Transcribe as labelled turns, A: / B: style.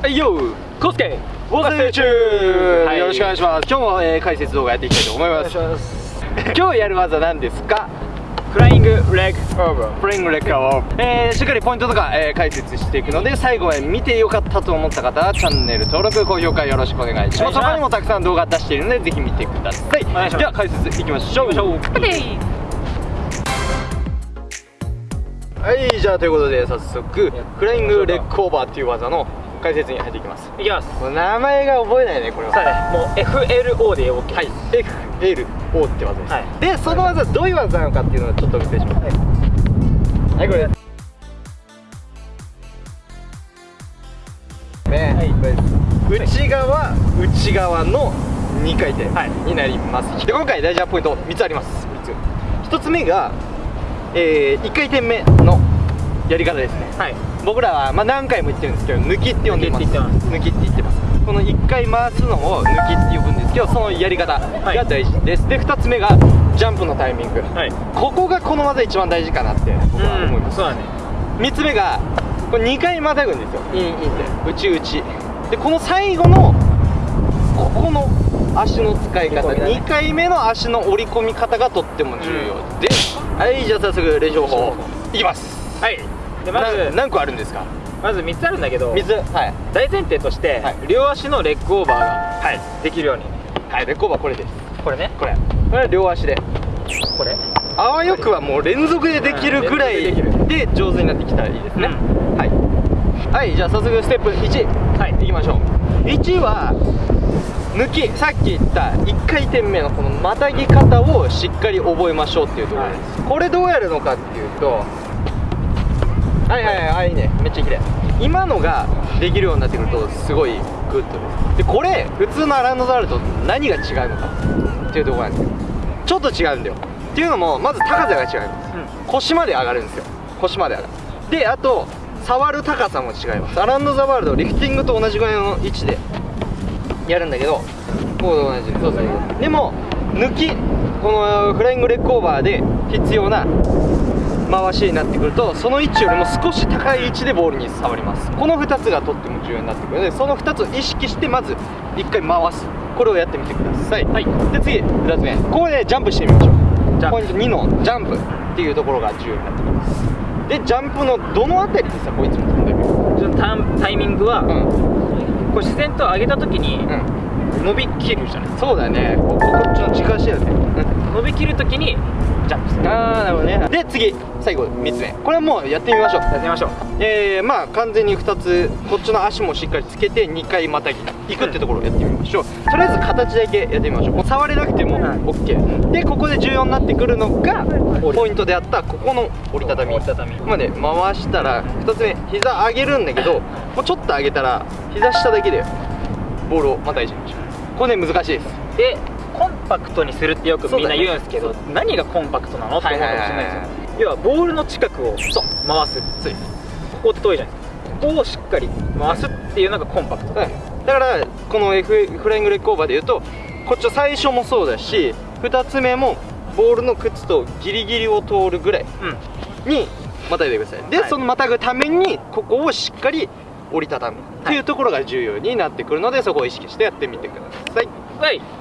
A: はいよ
B: コスケ
A: ウォー中、
B: はい。
A: よろしくお願いします。今日も、えー解説動画やっていきたいと思います。
B: ます。
A: 今日やる技は何ですか？
B: フライングレッグオーバー
A: フレングレッカーを、えー、しっかりポイントとか、えー解説していくので最後まで見てよかったと思った方はチャンネル登録高評価よろしくお願いします。
B: お願いします。
A: 他にもたくさん動画出しているのでぜひ見てください。
B: 願いします。
A: では解説いきましょう。はいじゃあということで早速フライングレッグオーバーっていう技の解説に入っていきます。
B: いきます。
A: もう名前が覚えないねこれは。
B: さあね。もう FLO で OK
A: はい。FLO って技です、
B: はい。
A: でその技どういう技なのかっていうのをちょっとお見せしますはい、これ。ですね、
B: はい。
A: これ。です内側内側の2回転
B: はい。
A: になります、で今回大事なポイント3つあります。3つ。1つ目が、え1回転目のやり方ですね。
B: はい
A: 僕らは、まあ、何回も言ってるんですけど抜きって呼んでます。
B: 抜きって言ってます。
A: 抜きって言ってます。この1回回すのを抜きって呼ぶんですけどそのやり方
B: はい。
A: が大事です、で2つ目がジャンプのタイミング、
B: はい。
A: ここがこの技一番大事かなって僕は思います、
B: そうだね。
A: 3つ目がこれ2回またぐんですよ。インインって内内でこの最後のここの足の使い方、
B: ね。
A: 2回目の足の折り込み方がとっても重要。です、はいじゃあ早速練習法いきます。
B: はいでまず
A: な何個あるんですか？
B: まず3つあるんだけど
A: 水はい。
B: 大前提として、
A: はい。
B: 両足のレッグオーバーが、はい、できるように。
A: はいレコーバーこれです。
B: これね。
A: これ。これは両足で。
B: これ。
A: あわよくはもう連続でできるぐらいで上手になってきたらいいですね、
B: う
A: はい。はいじゃあ早速ステップ1
B: はい。
A: いきましょう。1は抜き。さっき言った1回転目のこのまたぎ方をしっかり覚えましょうっていうところです、これどうやるのかっていうとはいはいはいはいいいね。めっちゃ綺麗。今のができるようになってくるとすごい good です。でこれ普通の around the world と何が違うのか。っていうところなんですよ。ちょっと違うんだよ。っていうのもまず高さが違うん。です腰まで上がるんですよ。腰まで上がる。であと触る高さも違います。 around the world リフティングと同じぐらいの位置でやるんだけどこうと同じ。そうそう。でも抜きこの flying leg over で必要な回しになってくるとその位置よりも少し高い位置でボールに触ります。この2つがとっても重要になってくるのでその2つを意識してまず1回回す。これをやってみてください、
B: はい。
A: で次2つ目ここでジャンプしてみましょう。ポイント2のジャンプっていうところが重要になってきます。でジャンプのどのあたりでさこいつも飛んでみよ。
B: ちょっとタンタイミングは、
A: ううん。
B: こう自然と上げた時に
A: うん。
B: 伸びきるじゃない。
A: そうだね。こここっちの軸足だよね、
B: 伸びきる時にジャンプする。
A: ああなるほどね。で次。最後3つ目。これはもうやってみましょう。
B: やってみましょう。
A: えー、まあ完全に2つ。こっちの足もしっかりつけて2回またぎいくってところをやってみましょう。とりあえず形だけやってみましょう。もう触れなくても
B: はい。
A: OK でここで重要になってくるのがポイントであったここの折りたたみ。
B: 折りたたみ。
A: まで回したら2つ目膝上げるんだけどもうちょっと上げたら膝下だけでボールをまたいじりましょうこれね難しいです。
B: でコンパクトにするってよくみんな言うんですけど、何がコンパクトなのって思うかもしれないですよ、要はボールの近くを回す。
A: そう
B: ここって遠いじゃないです。かここをしっかり回すっていうのがコンパクト、
A: はい、だからこの F フライングレッグオーバーでいうとこっちの最初もそうだし2つ目もボールの靴とギリギリを通るぐらい
B: うん
A: にまたいでください。で、
B: はい。
A: そのまたぐためにここをしっかり折りたたむ。っていうところが重要になってくるので、そこを意識してやってみてください。
B: はい「